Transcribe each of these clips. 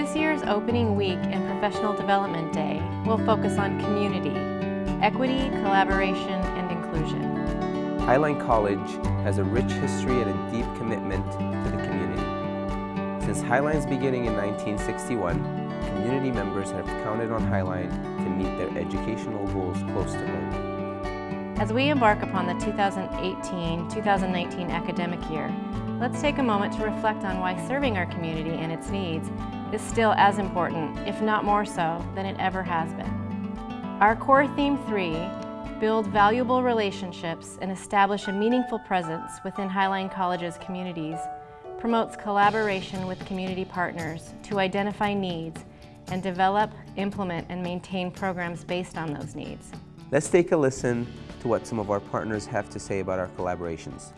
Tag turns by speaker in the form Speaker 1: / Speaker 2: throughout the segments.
Speaker 1: This year's opening week and Professional Development Day will focus on community, equity, collaboration, and inclusion.
Speaker 2: Highline College has a rich history and a deep commitment to the community. Since Highline's beginning in 1961, community members have counted on Highline to meet their educational goals close to home.
Speaker 1: As we embark upon the 2018-2019 academic year, let's take a moment to reflect on why serving our community and its needs is still as important, if not more so, than it ever has been. Our core theme three, build valuable relationships and establish a meaningful presence within Highline College's communities, promotes collaboration with community partners to identify needs and develop, implement, and maintain programs based on those needs.
Speaker 2: Let's take a listen to what some of our partners have to say about our collaborations.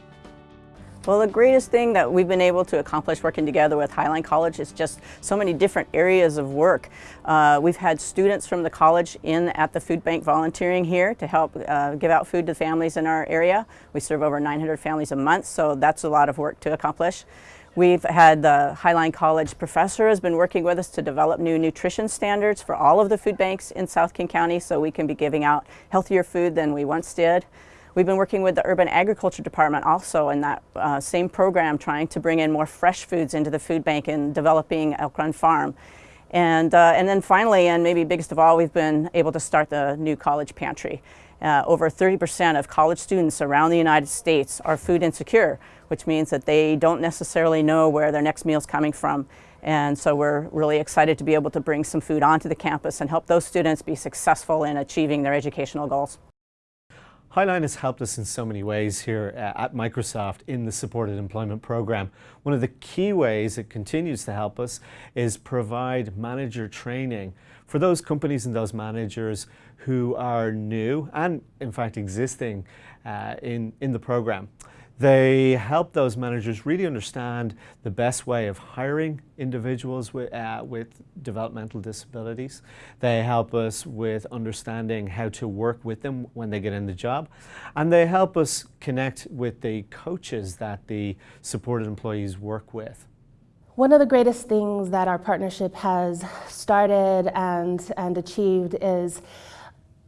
Speaker 3: Well, the greatest thing that we've been able to accomplish working together with Highline College is just so many different areas of work. Uh, we've had students from the college in at the food bank volunteering here to help uh, give out food to families in our area. We serve over 900 families a month, so that's a lot of work to accomplish. We've had the Highline College professor has been working with us to develop new nutrition standards for all of the food banks in South King County so we can be giving out healthier food than we once did. We've been working with the Urban Agriculture Department also in that uh, same program trying to bring in more fresh foods into the food bank and developing Elk Run Farm. And, uh, and then finally, and maybe biggest of all, we've been able to start the new college pantry. Uh, over 30% of college students around the United States are food insecure, which means that they don't necessarily know where their next meal is coming from. And so we're really excited to be able to bring some food onto the campus and help those students be successful in achieving their educational goals.
Speaker 4: Highline has helped us in so many ways here at Microsoft in the Supported Employment Program. One of the key ways it continues to help us is provide manager training for those companies and those managers who are new and in fact existing uh, in, in the program. They help those managers really understand the best way of hiring individuals with, uh, with developmental disabilities. They help us with understanding how to work with them when they get in the job. And they help us connect with the coaches that the supported employees work with.
Speaker 5: One of the greatest things that our partnership has started and, and achieved is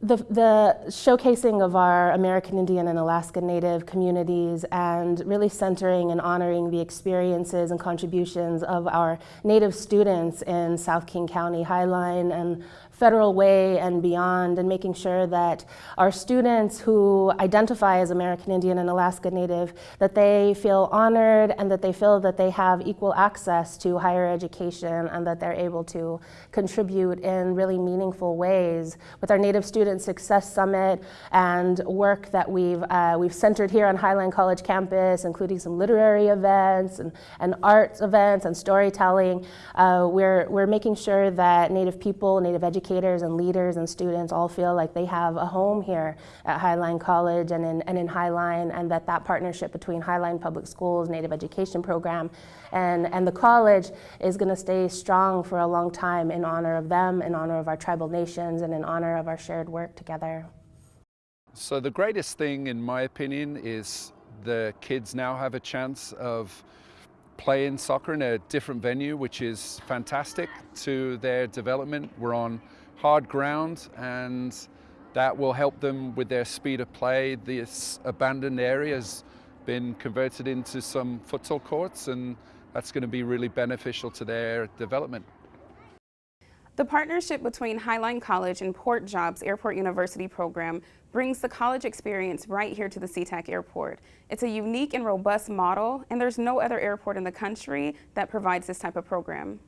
Speaker 5: the, the, showcasing of our American Indian and Alaska Native communities and really centering and honoring the experiences and contributions of our Native students in South King County, Highline, and Federal Way and beyond and making sure that our students who identify as American Indian and Alaska Native, that they feel honored and that they feel that they have equal access to higher education and that they're able to contribute in really meaningful ways. With our Native Student Success Summit and work that we've, uh, we've centered here on Highline College campus, including some literary events and, and arts events and storytelling, uh, we're, we're making sure that Native people, Native educators, educators and leaders and students all feel like they have a home here at Highline College and in, and in Highline and that that partnership between Highline Public Schools, Native Education Program, and, and the college is going to stay strong for a long time in honor of them, in honor of our tribal nations, and in honor of our shared work together.
Speaker 6: So the greatest thing, in my opinion, is the kids now have a chance of playing soccer in a different venue, which is fantastic to their development. We're on hard ground and that will help them with their speed of play. This abandoned area has been converted into some futsal courts and that's going to be really beneficial to their development.
Speaker 7: The partnership between Highline College and Port Jobs Airport University program brings the college experience right here to the SeaTac Airport. It's a unique and robust model, and there's no other airport in the country that provides this type of program.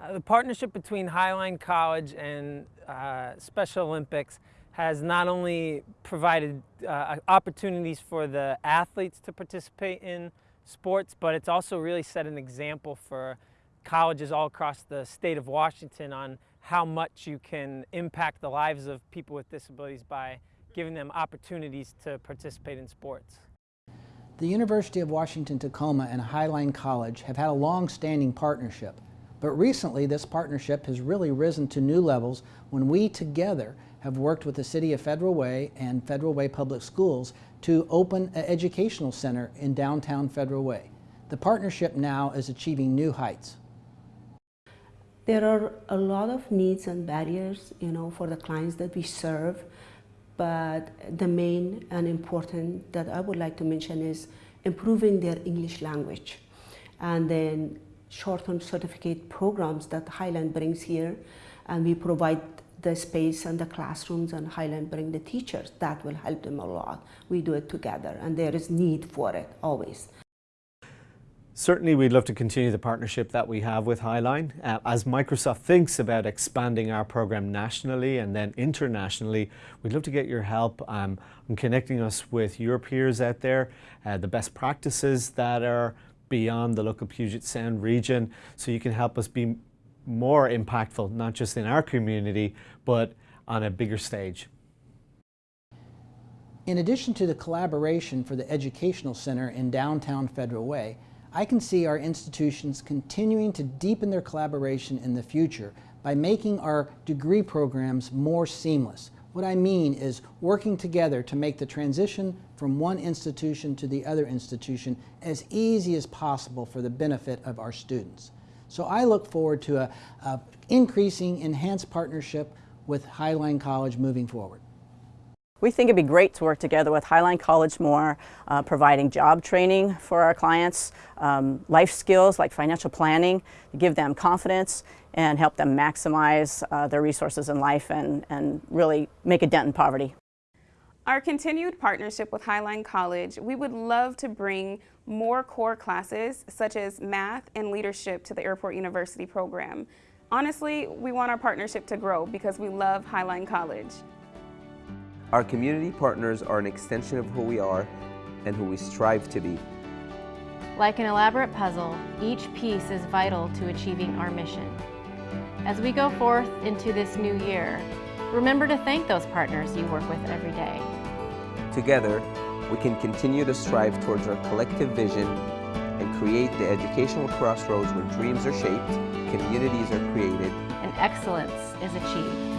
Speaker 8: Uh, the partnership between Highline College and uh, Special Olympics has not only provided uh, opportunities for the athletes to participate in sports, but it's also really set an example for colleges all across the state of Washington on how much you can impact the lives of people with disabilities by giving them opportunities to participate in sports.
Speaker 9: The University of Washington Tacoma and Highline College have had a long-standing partnership, but recently this partnership has really risen to new levels when we together have worked with the City of Federal Way and Federal Way Public Schools to open an educational center in downtown Federal Way. The partnership now is achieving new heights.
Speaker 10: There are a lot of needs and barriers, you know, for the clients that we serve, but the main and important that I would like to mention is improving their English language and then short-term certificate programs that Highland brings here and we provide the space and the classrooms and Highland bring the teachers. That will help them a lot. We do it together and there is need for it always.
Speaker 4: Certainly we'd love to continue the partnership that we have with Highline. Uh, as Microsoft thinks about expanding our program nationally and then internationally, we'd love to get your help um, on connecting us with your peers out there, uh, the best practices that are beyond the local Puget Sound region, so you can help us be more impactful, not just in our community, but on a bigger stage.
Speaker 9: In addition to the collaboration for the Educational Center in downtown Federal Way, I can see our institutions continuing to deepen their collaboration in the future by making our degree programs more seamless. What I mean is working together to make the transition from one institution to the other institution as easy as possible for the benefit of our students. So I look forward to a, increasing enhanced partnership with Highline College moving forward.
Speaker 3: We think it'd be great to work together with Highline College more, uh, providing job training for our clients, um, life skills like financial planning, to give them confidence and help them maximize uh, their resources in life and, and really make a dent in poverty.
Speaker 7: Our continued partnership with Highline College, we would love to bring more core classes such as math and leadership to the Airport University program. Honestly, we want our partnership to grow because we love Highline College.
Speaker 2: Our community partners are an extension of who we are and who we strive to be.
Speaker 1: Like an elaborate puzzle, each piece is vital to achieving our mission. As we go forth into this new year, remember to thank those partners you work with every day.
Speaker 2: Together, we can continue to strive towards our collective vision and create the educational crossroads where dreams are shaped, communities are created,
Speaker 1: and excellence is achieved.